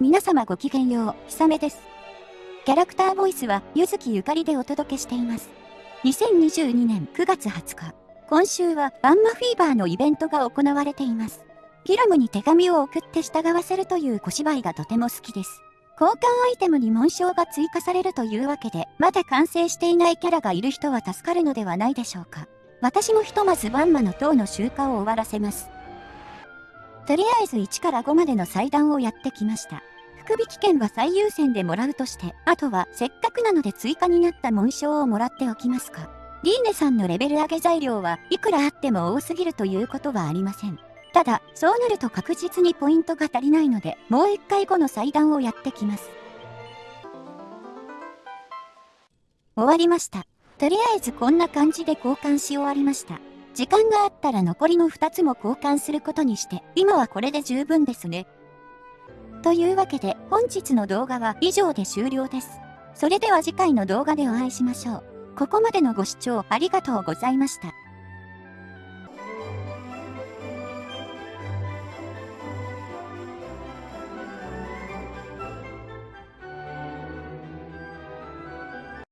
皆様ごきげんよう、ひさめです。キャラクターボイスは、ゆずきゆかりでお届けしています。2022年9月20日、今週はバンマフィーバーのイベントが行われています。ピラムに手紙を送って従わせるという小芝居がとても好きです。交換アイテムに紋章が追加されるというわけで、まだ完成していないキャラがいる人は助かるのではないでしょうか。私もひとまずバンマの塔の集荷を終わらせます。とりあえず1から5までの祭壇をやってきました。福引券は最優先でもらうとして、あとはせっかくなので追加になった紋章をもらっておきますか。リーネさんのレベル上げ材料はいくらあっても多すぎるということはありません。ただ、そうなると確実にポイントが足りないので、もう一回後の祭壇をやってきます。終わりました。とりあえずこんな感じで交換し終わりました。時間があったら残りの2つも交換することにして、今はこれで十分ですね。というわけで本日の動画は以上で終了です。それでは次回の動画でお会いしましょう。ここまでのご視聴ありがとうございました。